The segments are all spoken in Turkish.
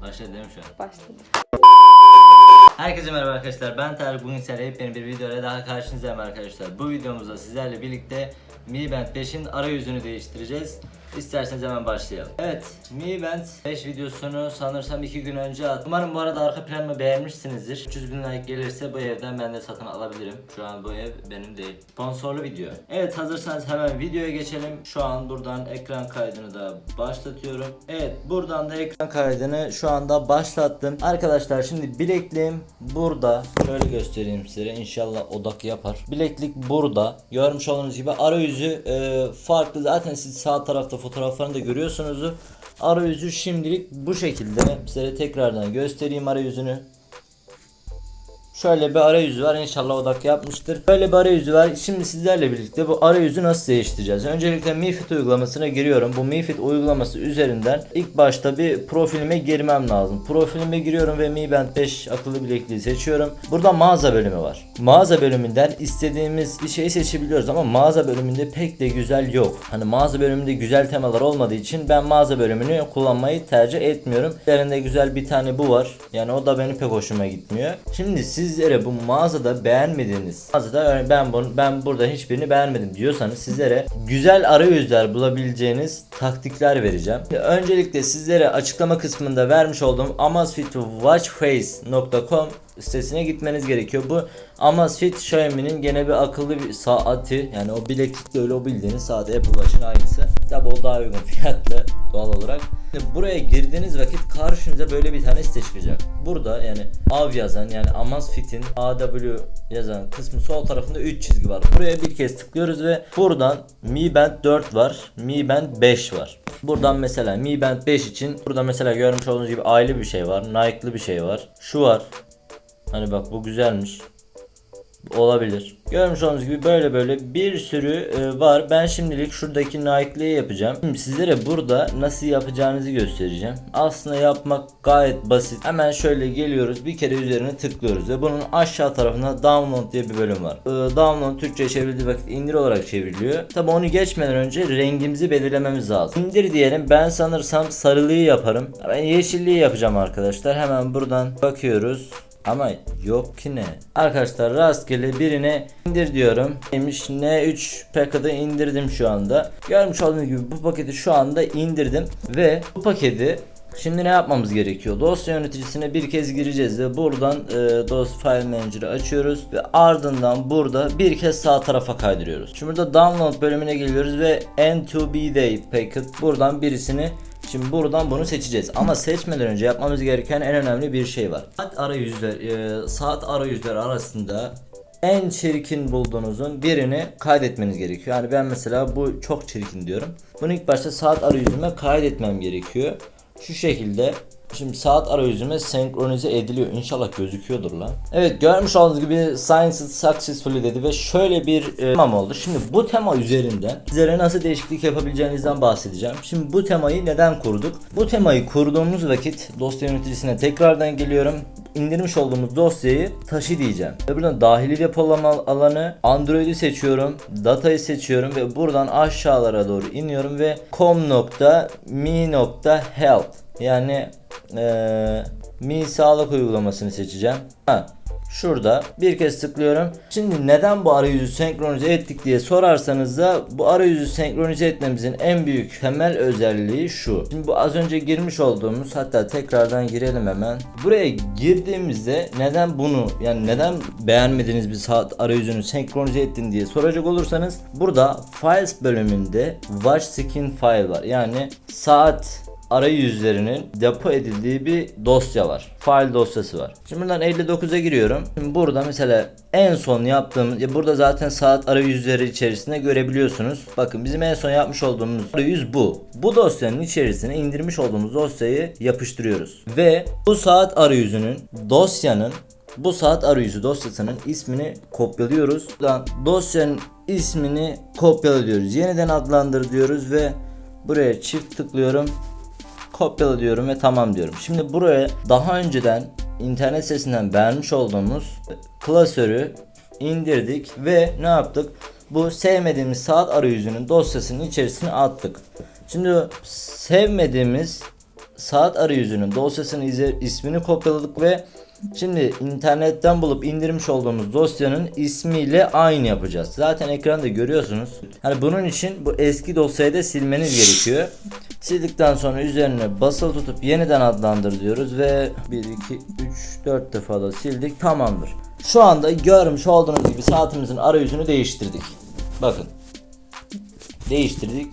Başladı değil mi şu an? Başladı. Herkese merhaba arkadaşlar. Ben Tarık. Bugün sizlerle yepyeni bir videoyla daha karşınızdayım arkadaşlar. Bu videomuzda sizlerle birlikte Mi Band 5'in arayüzünü değiştireceğiz. İsterseniz hemen başlayalım. Evet Mi Band 5 videosunu sanırsam 2 gün önce attım Umarım bu arada arka planımı beğenmişsinizdir. 300 bin like gelirse bu evden ben de satın alabilirim. Şu an bu ev benim değil. Sponsorlu video. Evet hazırsanız hemen videoya geçelim. Şu an buradan ekran kaydını da başlatıyorum. Evet buradan da ekran kaydını şu anda başlattım. Arkadaşlar şimdi bilekliğim burada Şöyle göstereyim size. İnşallah odak yapar. Bileklik burada. Görmüş olduğunuz gibi arayüzü e, farklı. Zaten siz sağ tarafta fotoğraflarını da görüyorsunuz Arayüzü şimdilik bu şekilde. Size tekrardan göstereyim arayüzünü Şöyle bir arayüzü var inşallah odak yapmıştır. Böyle bir arayüzü var. Şimdi sizlerle birlikte bu arayüzü nasıl değiştireceğiz? Öncelikle MiFit uygulamasına giriyorum. Bu MiFit uygulaması üzerinden ilk başta bir profilime girmem lazım. Profilime giriyorum ve Mi Band 5 akıllı bilekliği seçiyorum. Burada mağaza bölümü var. Mağaza bölümünden istediğimiz bir şeyi seçebiliyoruz ama mağaza bölümünde pek de güzel yok. Hani mağaza bölümünde güzel temalar olmadığı için ben mağaza bölümünü kullanmayı tercih etmiyorum. Üzerinde güzel bir tane bu var. Yani o da benim pek hoşuma gitmiyor. Şimdi sizlere bu mağazada beğenmediğiniz mağazada ben bunu ben burada hiçbirini beğenmedim diyorsanız sizlere güzel arayüzler bulabileceğiniz taktikler vereceğim. Öncelikle sizlere açıklama kısmında vermiş olduğum amazfitwatchface.com sitesine gitmeniz gerekiyor. Bu Amazfit Xiaomi'nin gene bir akıllı bir saati yani o bileklikle öyle o bildiğiniz saat Apple Watch'ın aynısı. Tabi o daha uygun fiyatlı doğal olarak. Şimdi buraya girdiğiniz vakit karşınıza böyle bir tane site çıkacak. Burada yani av yazan yani Amazfit'in AW yazan kısmı sol tarafında 3 çizgi var. Buraya bir kez tıklıyoruz ve buradan Mi Band 4 var. Mi Band 5 var. Buradan mesela Mi Band 5 için burada mesela görmüş olduğunuz gibi aile bir şey var. Nike'lı bir şey var. Şu var. Hani bak bu güzelmiş. Olabilir. Görmüş olduğunuz gibi böyle böyle bir sürü e, var. Ben şimdilik şuradaki Nike'liği yapacağım. Şimdi sizlere burada nasıl yapacağınızı göstereceğim. Aslında yapmak gayet basit. Hemen şöyle geliyoruz. Bir kere üzerine tıklıyoruz ve bunun aşağı tarafında download diye bir bölüm var. E, download Türkçe çevrildiği vakit indir olarak çevriliyor. Tabi onu geçmeden önce rengimizi belirlememiz lazım. İndir diyelim. Ben sanırsam sarılıyı yaparım. Ben yeşilliği yapacağım arkadaşlar. Hemen buradan bakıyoruz. Ama yok ki ne? Arkadaşlar rastgele birine indir diyorum. Neymiş N3 packet'ı indirdim şu anda. Görmüş olduğunuz gibi bu paketi şu anda indirdim. Ve bu paketi Şimdi ne yapmamız gerekiyor? Dosya yöneticisine bir kez gireceğiz ve buradan e, dosya file manager'ı açıyoruz ve ardından burada bir kez sağ tarafa kaydırıyoruz. Şimdi burada download bölümüne geliyoruz ve N2B day packet buradan birisini Şimdi buradan bunu seçeceğiz ama seçmeden önce yapmamız gereken en önemli bir şey var. Saat arayüzler, e, saat arayüzler arasında en çirkin bulduğunuzun birini kaydetmeniz gerekiyor. Yani ben mesela bu çok çirkin diyorum. Bunu ilk başta saat arayüzüme kaydetmem gerekiyor. Şu şekilde Şimdi saat arayüzüme senkronize ediliyor. İnşallah gözüküyordur lan. Evet görmüş olduğunuz gibi Science Successfully dedi ve şöyle bir e, temam oldu. Şimdi bu tema üzerinden sizlere nasıl değişiklik yapabileceğinizden bahsedeceğim. Şimdi bu temayı neden kurduk? Bu temayı kurduğumuz vakit dosya yöneticisine tekrardan geliyorum. İndirmiş olduğumuz dosyayı taşı diyeceğim. Ve buradan dahili depolama alanı Android'i seçiyorum. Datayı seçiyorum ve buradan aşağılara doğru iniyorum ve com.me.health yani eee Mi sağlık uygulamasını seçeceğim. Ha, şurada bir kez tıklıyorum. Şimdi neden bu arayüzü senkronize ettik diye sorarsanız da bu arayüzü senkronize etmemizin en büyük temel özelliği şu. Şimdi bu az önce girmiş olduğumuz hatta tekrardan girelim hemen. Buraya girdiğimizde neden bunu yani neden beğenmediğiniz bir saat arayüzünü senkronize ettin diye soracak olursanız burada Files bölümünde Watch Skin File var. Yani saat arayüzlerinin depo edildiği bir dosya var. File dosyası var. Şimdi buradan 59'a giriyorum. Şimdi burada mesela en son yaptığımız ya burada zaten saat arayüzleri içerisinde görebiliyorsunuz. Bakın bizim en son yapmış olduğumuz arayüz bu. Bu dosyanın içerisine indirmiş olduğumuz dosyayı yapıştırıyoruz. Ve bu saat arayüzünün dosyanın bu saat arayüzü dosyasının ismini kopyalıyoruz. Buradan dosyanın ismini kopyala diyoruz. Yeniden adlandır diyoruz ve buraya çift tıklıyorum kopyala diyorum ve tamam diyorum. Şimdi buraya daha önceden internet sitesinden beğenmiş olduğumuz klasörü indirdik ve ne yaptık? Bu sevmediğimiz saat arayüzünün dosyasının içerisine attık. Şimdi sevmediğimiz saat arayüzünün dosyasının ismini kopyaladık ve şimdi internetten bulup indirmiş olduğumuz dosyanın ismiyle aynı yapacağız. Zaten ekranda görüyorsunuz. Hani bunun için bu eski dosyayı da silmeniz gerekiyor. Sildikten sonra üzerine basılı tutup yeniden adlandır diyoruz ve 1 2 3 4 defa da sildik. Tamamdır. Şu anda görmüş olduğunuz gibi saatimizin arayüzünü değiştirdik. Bakın. Değiştirdik.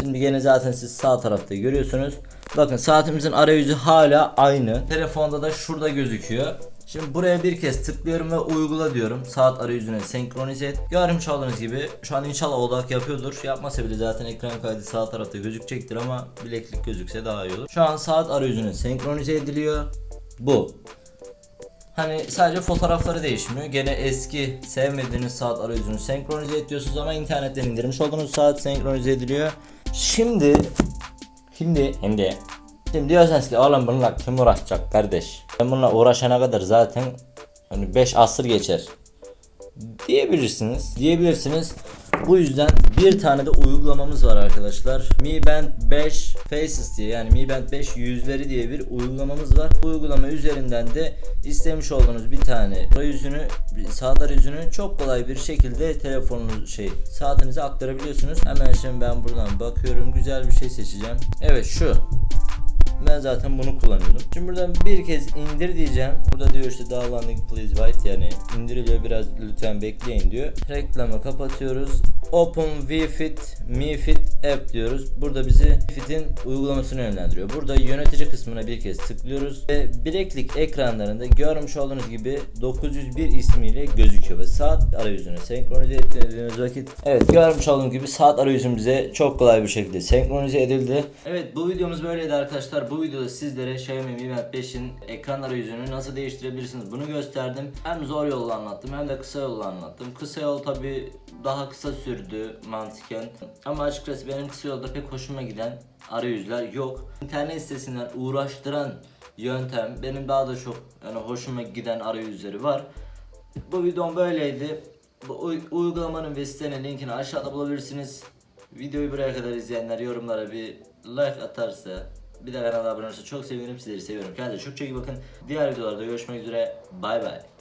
Şimdi gene zaten siz sağ tarafta görüyorsunuz. Bakın saatimizin arayüzü hala aynı. Telefonda da şurada gözüküyor. Şimdi buraya bir kez tıklıyorum ve uygula diyorum. Saat arayüzüne senkronize et. Görmüş olduğunuz gibi şu an inşallah odak yapıyordur. Yapmasa bile zaten ekran kaydı sağ tarafta gözükecektir ama bileklik gözükse daha iyi olur. Şu an saat arayüzüne senkronize ediliyor. Bu. Hani sadece fotoğrafları değişmiyor. Gene eski sevmediğiniz saat arayüzünü senkronize ediyorsunuz ama internetten indirmiş olduğunuz saat senkronize ediliyor. Şimdi Şimdi şimdi Şimdi diyorsanız ki oğlum bununla kim uğraşacak kardeş? Ben bununla uğraşana kadar zaten hani 5 asır geçer diyebilirsiniz. Diyebilirsiniz. Bu yüzden bir tane de uygulamamız var arkadaşlar. Mi Band 5 Faces diye yani Mi Band 5 yüzleri diye bir uygulamamız var. Bu uygulama üzerinden de istemiş olduğunuz bir tane arayüzünü, saat arayüzünü çok kolay bir şekilde telefonunuz şey saatinize aktarabiliyorsunuz. Hemen şimdi ben buradan bakıyorum. Güzel bir şey seçeceğim. Evet şu. Ben zaten bunu kullanıyordum. Şimdi buradan bir kez indir diyeceğim. Burada diyor işte downloading please wait yani indiriliyor biraz lütfen bekleyin diyor. Reklamı kapatıyoruz. Open WeFit MiFit App diyoruz. Burada bizi Fit'in uygulamasını yönlendiriyor. Burada yönetici kısmına bir kez tıklıyoruz ve bileklik ekranlarında görmüş olduğunuz gibi 901 ismiyle gözüküyor ve saat arayüzüne senkronize ettiğiniz vakit evet görmüş olduğunuz gibi saat arayüzümüze çok kolay bir şekilde senkronize edildi. Evet bu videomuz böyleydi arkadaşlar. Bu videoda sizlere Xiaomi Mi Band 5'in ekran arayüzünü nasıl değiştirebilirsiniz bunu gösterdim. Hem zor yolla anlattım hem de kısa yolla anlattım. Kısa yol tabi daha kısa sürdü mantıken. Ama açıkçası benim kısa yolda pek hoşuma giden arayüzler yok. İnternet sitesinden uğraştıran yöntem benim daha da çok yani hoşuma giden arayüzleri var. Bu videom böyleydi. Bu uy- uygulamanın ve sitenin linkini aşağıda bulabilirsiniz. Videoyu buraya kadar izleyenler yorumlara bir like atarsa bir de kanala abone olursa çok sevinirim. Sizleri seviyorum. Kendinize çok çok iyi bakın. Diğer videolarda görüşmek üzere. Bay bay.